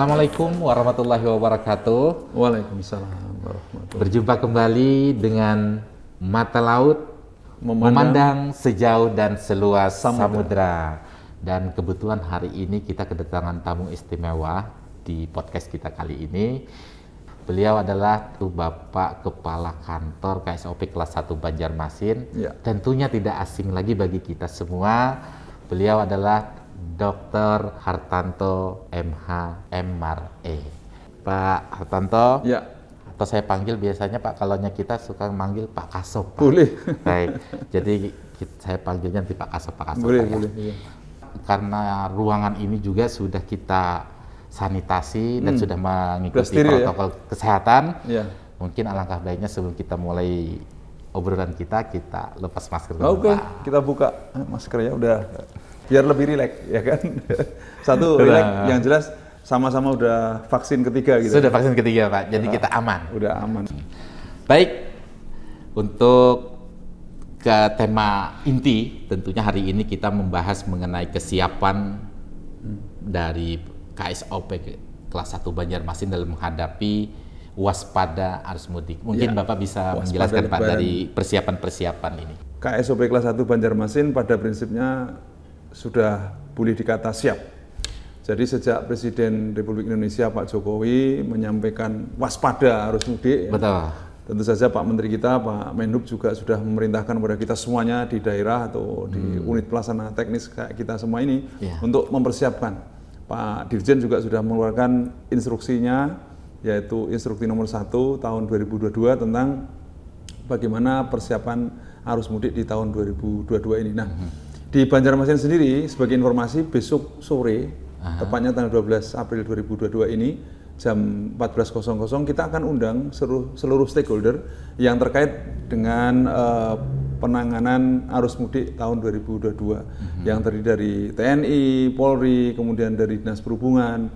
Assalamualaikum warahmatullahi wabarakatuh. Waalaikumsalam warahmatullahi Berjumpa kembali dengan mata laut Memandang memandang, sejauh dan seluas Samudra. samudra. Dan kebetulan hari ini kita kedatangan tamu istimewa di podcast kita kali ini. Beliau adalah tuh Bapak Kepala Kantor KSOP kelas 1 Banjarmasin. Ya. Tentunya tidak asing lagi bagi kita semua. Beliau adalah Dr. Hartanto MH MRE. Pak Hartanto, Ya, atau saya panggil biasanya Pak kalau kita suka manggil Pak Kasop. Pak. boleh. Baik, jadi saya panggilnya nanti Pak Kasop, Pak Kasop. boleh, Pak, ya. boleh. iya. Karena ruangan ini juga sudah kita sanitasi dan sudah mengikuti steril ya? protokol kesehatan. Ya. Mungkin alangkah baiknya sebelum kita mulai obrolan kita, kita lepas masker dulu, Oke, Pak. kita buka maskernya udah biar lebih rileks ya kan. Satu rileks yang jelas sama-sama udah vaksin ketiga gitu. Sudah vaksin ketiga, Pak. Jadi kita aman. Udah aman. Baik, untuk ke tema inti, tentunya hari ini kita membahas mengenai kesiapan dari KSOP ke- kelas 1 Banjarmasin dalam menghadapi waspada arus mudik. Mungkin Ya, Bapak bisa menjelaskan Pak dari persiapan-persiapan ini. KSOP kelas 1 Banjarmasin pada prinsipnya sudah boleh dikata siap. Jadi sejak Presiden Republik Indonesia Pak Jokowi menyampaikan waspada arus mudik, ya, Betul. tentu saja Pak Menteri kita Pak Menhub juga sudah memerintahkan kepada kita semuanya di daerah atau di unit pelaksana teknis kayak kita semua ini Ya. untuk mempersiapkan. Pak Dirjen juga sudah mengeluarkan instruksinya yaitu instruksi nomor 1 tahun 2022 tentang bagaimana persiapan arus mudik di tahun 2022 ini. Nah, di Banjarmasin sendiri sebagai informasi besok sore tepatnya tanggal 12 April 2022 ini jam 14.00 kita akan undang seluruh, seluruh stakeholder yang terkait dengan eh, penanganan arus mudik tahun 2022 yang terdiri dari TNI, Polri, kemudian dari Dinas Perhubungan,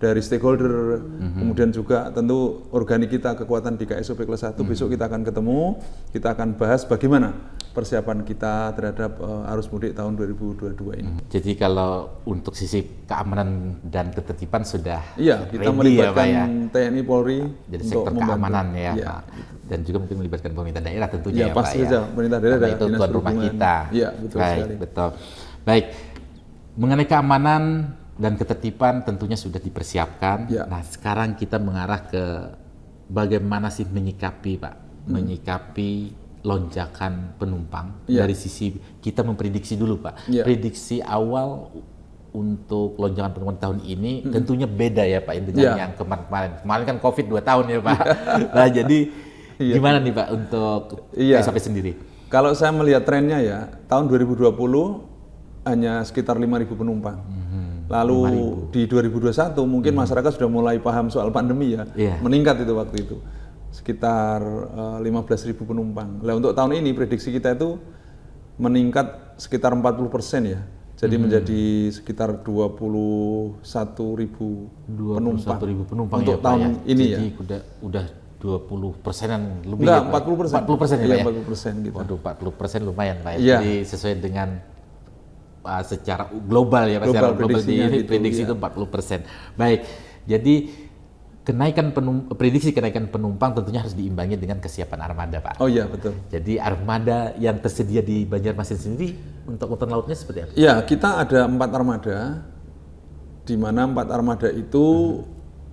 dari stakeholder, kemudian juga tentu organik kita kekuatan di KSOP kelas 1 besok kita akan ketemu, kita akan bahas bagaimana persiapan kita terhadap eh, arus mudik tahun 2022 ini. Jadi kalau untuk sisi keamanan dan ketertiban sudah Iya, kita ready melibatkan ya, Pak ya. TNI Polri Jadi untuk sektor membantu. keamanan ya, Pak. Dan juga mungkin melibatkan pemerintah daerah tentunya Iya, ya, pasti Pak saja. ya. Pemerintah daerah Karena itu tuan rumah kita. Iya, betul Baik, sekali. betul. Baik. Mengenai keamanan dan ketertiban tentunya sudah dipersiapkan. Iya. Nah, sekarang kita mengarah ke bagaimana sih menyikapi, Pak? Hmm. Menyikapi lonjakan penumpang Iya. dari sisi kita memprediksi dulu, Pak. Iya. Prediksi awal untuk lonjakan penumpang tahun ini tentunya beda ya Pak dengan Hmm. Iya. yang kemarin-kemarin. Kemarin kan Covid 2 tahun ya Pak. nah jadi Iya. gimana nih Pak untuk Iya. KSOP sendiri? Kalau saya melihat trennya ya, tahun 2020 hanya sekitar 5.000 penumpang. Lalu di 2021 mungkin masyarakat sudah mulai paham soal pandemi ya, Iya. meningkat itu waktu itu sekitar eh, 15.000 penumpang. Nah untuk tahun ini prediksi kita itu meningkat sekitar 40 persen ya, jadi menjadi sekitar 21.000 penumpang. 21.000 penumpang untuk ya Pak tahun ya. ini Jadi ya. udah udah 20 persenan lebih Enggak, ya, Pak? 40 persen. 40 persen ya Iya, ya? 40 persen gitu. Waduh 40 persen lumayan Pak ya. Iya. Jadi sesuai dengan uh, secara global ya Pak. Global, secara global di gitu, prediksi iya. itu 40 persen. Baik, jadi kenaikan penum, prediksi kenaikan penumpang tentunya harus diimbangi dengan kesiapan armada Pak. Oh iya betul. Jadi armada yang tersedia di Banjarmasin sendiri untuk angkutan lautnya seperti apa? Ya, kita ada empat armada, di mana empat armada itu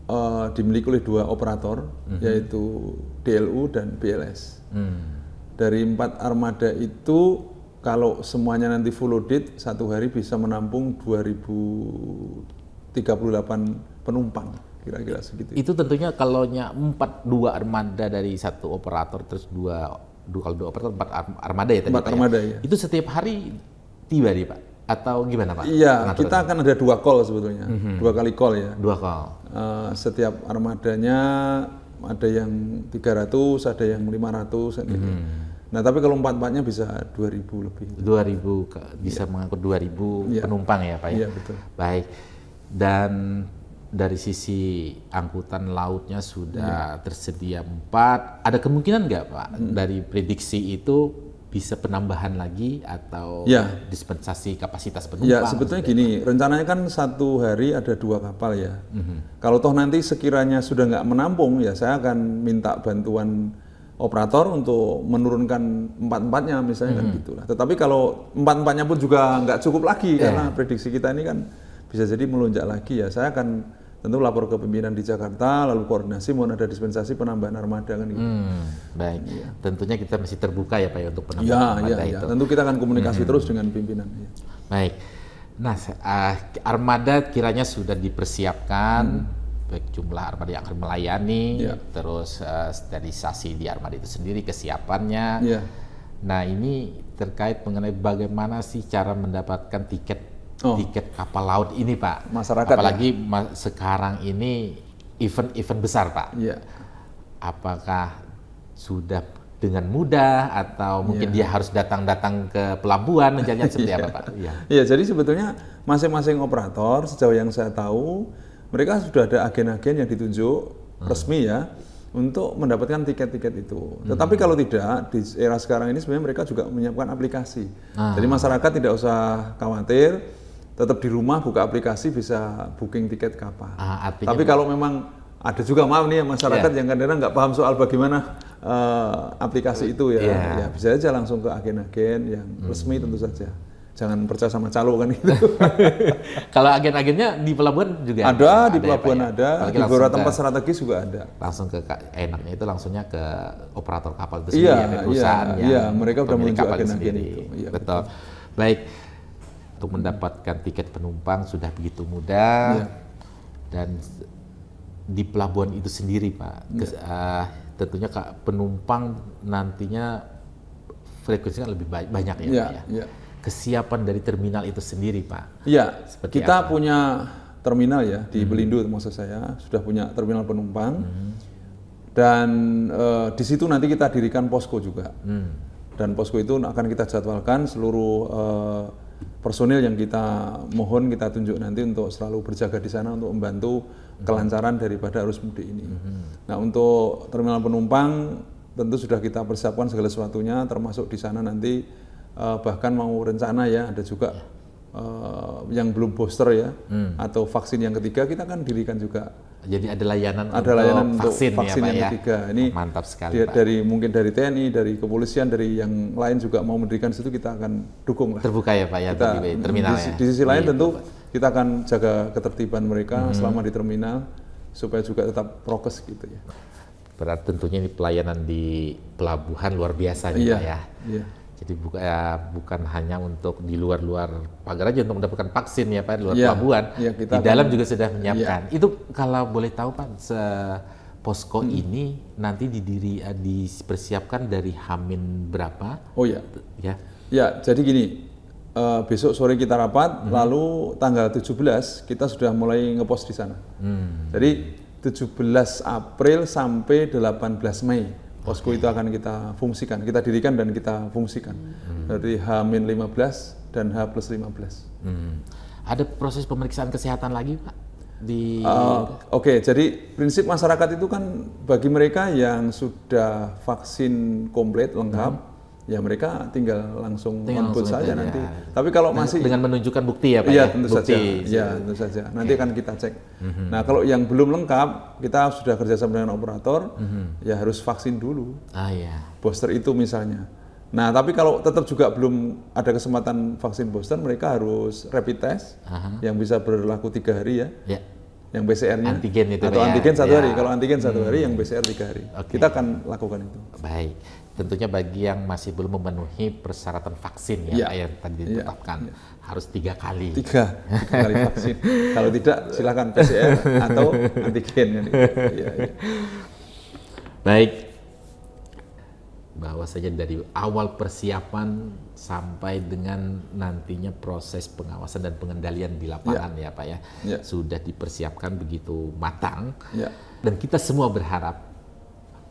eh, dimiliki oleh dua operator, yaitu DLU dan BLS. Hmm. Dari empat armada itu, kalau semuanya nanti full loaded, satu hari bisa menampung 2038 penumpang, kira-kira segitu. Itu tentunya kalau nya empat dua armada dari satu operator terus dua dua kalau dua operator empat arm- armada ya tadi Empat ya? armada, ya. Itu setiap hari tiba nih Pak atau gimana Pak? Iya, kita akan ada dua call sebetulnya, dua kali call ya. dua call. Eh, setiap armadanya ada yang 300, ada yang 500 gitu. Hmm. Nah, tapi kalau empat-empatnya bisa 2000 lebih. 2000 ke- bisa mengangkut 2000 Iya. penumpang ya Pak ya. Iya, betul. Baik. Dan dari sisi angkutan lautnya Iya. sudah tersedia empat. Ada kemungkinan nggak Pak Hmm. dari prediksi itu bisa penambahan lagi atau Ya. dispensasi kapasitas penumpang? Ya sebetulnya gini, rencananya kan satu hari ada dua kapal ya. Mhm. Kalau toh nanti sekiranya sudah nggak menampung, ya saya akan minta bantuan operator untuk menurunkan empat-empatnya misalnya Mhm. kan gitulah. Tetapi kalau empat-empatnya pun juga nggak cukup lagi Ya. karena prediksi kita ini kan bisa jadi melonjak lagi ya. Saya akan tentu lapor ke pimpinan di Jakarta, lalu koordinasi mohon ada dispensasi penambahan armada kan gitu. Hmm, baik. Tentunya kita masih terbuka ya Pak ya untuk penambahan Ya, armada ya, ya. itu. Tentu kita akan komunikasi terus dengan pimpinan. ya. Baik. Nah, ah, armada kiranya sudah dipersiapkan, baik jumlah armada yang akan melayani. Ya. terus eh, sterilisasi di armada itu sendiri, kesiapannya. Ya. Nah, ini terkait mengenai bagaimana sih cara mendapatkan tiket Oh. tiket kapal laut ini, Pak. Masyarakat ya? Apalagi ma- sekarang ini event-event besar, Pak. Iya. Apakah sudah dengan mudah atau mungkin Iya. dia harus datang-datang ke pelabuhan menjajah seperti apa, Pak? Iya. Ya, jadi sebetulnya masing-masing operator sejauh yang saya tahu mereka sudah ada agen-agen yang ditunjuk resmi ya untuk mendapatkan tiket-tiket itu. Tetapi kalau tidak di era sekarang ini sebenarnya mereka juga menyiapkan aplikasi. Jadi masyarakat tidak usah khawatir, tetap di rumah buka aplikasi bisa booking tiket kapal. Ah, Tapi kalau memang ada juga maaf nih ya masyarakat yang kadang-kadang nggak paham soal bagaimana eh, aplikasi itu ya, Iya. ya bisa aja langsung ke agen-agen yang resmi tentu saja. Jangan percaya sama calo kan gitu. Kalau agen-agennya di pelabuhan juga ada di ya, pelabuhan ya? ada, di beberapa tempat strategis juga ada. langsung ke enaknya itu langsungnya ke operator kapal itu Iya, sendiri, ada perusahaan iya, yang iya, mereka udah pemilik menunjuk kapal itu agen-agen sendiri. itu. Iya, betul. Baik, untuk mendapatkan tiket penumpang sudah begitu mudah Iya. dan di pelabuhan itu sendiri, Pak, kes- Iya. ah, tentunya Kak, penumpang nantinya frekuensinya lebih ba- banyak ya, Iya, Pak ya. iya. Kesiapan dari terminal itu sendiri, Pak. Iya, kita apa? Hmm. punya terminal ya di Belindo maksud saya sudah punya terminal penumpang Hmm. dan eh, di situ nanti kita dirikan posko juga Hmm. dan posko itu akan kita jadwalkan seluruh eh, personil yang kita mohon kita tunjuk nanti untuk selalu berjaga di sana untuk membantu kelancaran daripada arus mudik ini. Nah untuk terminal penumpang tentu sudah kita persiapkan segala sesuatunya termasuk di sana nanti eh, bahkan mau rencana ya ada juga eh, yang belum booster ya atau vaksin yang ketiga kita akan dirikan juga Jadi ada layanan ada untuk layanan untuk vaksin, vaksin ya, Pak yang ya. ketiga. Ini mantap sekali, di- Pak. dari mungkin dari TNI, dari kepolisian, dari yang lain juga mau mendirikan situ kita akan dukung lah. Terbuka ya, Pak ya, Kita, di terminal di, ya. di sisi lain Iya, tentu kita akan jaga ketertiban mereka Hmm. selama di terminal supaya juga tetap prokes gitu ya. Berarti tentunya ini pelayanan di pelabuhan luar biasa nih, Iya. Pak ya. Iya. Jadi buka, ya, bukan hanya untuk di luar-luar pagar aja untuk mendapatkan vaksin ya Pak di luar Iya. pelabuhan. Iya, kita di akan- dalam juga sudah menyiapkan. Itu kalau boleh tahu Pak, se- posko Hmm. ini nanti didiri eh, dipersiapkan dari Hamin berapa? Oh ya. Ya. Ya, jadi gini. eh, besok sore kita rapat, Hmm. lalu tanggal 17 kita sudah mulai ngepost di sana. Hmm. Jadi 17 April sampai 18 Mei posko itu akan kita fungsikan, kita dirikan dan kita fungsikan dari H-15 dan H plus 15. Hmm. Ada proses pemeriksaan kesehatan lagi Pak di Uh, Oke, jadi prinsip masyarakat itu kan bagi mereka yang sudah vaksin komplit lengkap, ya mereka tinggal langsung Tinggal saja aja. nanti. Tapi kalau masih dengan menunjukkan bukti ya Pak Iya ya? tentu bukti. saja. Iya tentu saja. Nanti akan kita cek. Mhm. Nah kalau yang belum lengkap, kita sudah kerjasama dengan operator, Mhm. ya harus vaksin dulu, Ah ya. booster itu misalnya. Nah tapi kalau tetap juga belum ada kesempatan vaksin booster, mereka harus rapid test Aha. yang bisa berlaku tiga hari ya, Ya. Yang PCR-nya Antigen itu, atau ya? antigen satu Ya. Hmm. hari. Kalau antigen satu hari, yang PCR tiga hari. Oke. Kita akan lakukan itu. Baik, tentunya bagi yang masih belum memenuhi persyaratan vaksin ya. Pak, yang tadi Iya. ditetapkan harus tiga kali. Tiga, tiga kali vaksin. kalau tidak, silakan PCR atau antigen. Iya, iya. Baik, saja dari awal persiapan sampai dengan nantinya proses pengawasan dan pengendalian di lapangan ya, Pak ya, Ya. sudah dipersiapkan begitu matang. Ya. Dan kita semua berharap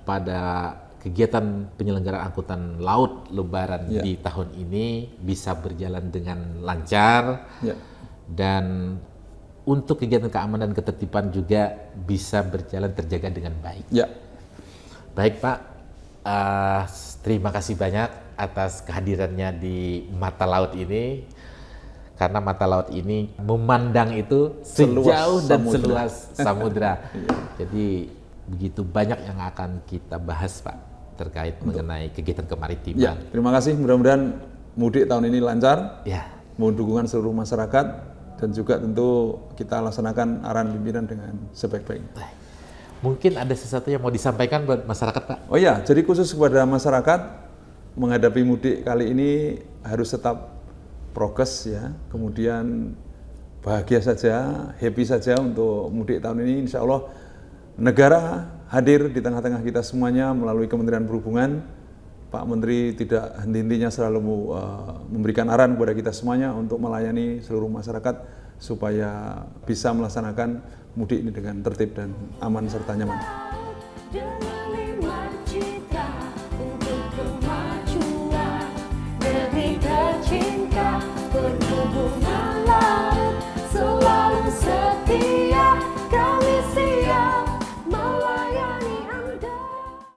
pada kegiatan penyelenggaraan angkutan laut Lebaran Ya. di tahun ini bisa berjalan dengan lancar Ya. dan untuk kegiatan keamanan dan ketertiban juga bisa berjalan terjaga dengan baik. Ya. Baik Pak, uh, terima kasih banyak atas kehadirannya di mata laut ini karena mata laut ini memandang itu sejauh seluas dan samudra. seluas samudra. Iya. Jadi begitu banyak yang akan kita bahas Pak terkait Untuk. mengenai kegiatan kemaritiman. Ya, terima kasih. Mudah-mudahan mudik tahun ini lancar. Ya. Mohon dukungan seluruh masyarakat dan juga tentu kita laksanakan arahan pimpinan dengan sebaik-baiknya. Mungkin ada sesuatu yang mau disampaikan buat masyarakat Pak? Oh ya, jadi khusus kepada masyarakat menghadapi mudik kali ini harus tetap prokes ya, kemudian bahagia saja, happy saja untuk mudik tahun ini. Insya Allah negara hadir di tengah-tengah kita semuanya melalui Kementerian Perhubungan. Pak Menteri tidak henti-hentinya selalu uh, memberikan arahan kepada kita semuanya untuk melayani seluruh masyarakat supaya bisa melaksanakan mudik ini dengan tertib dan aman serta nyaman. berhubungan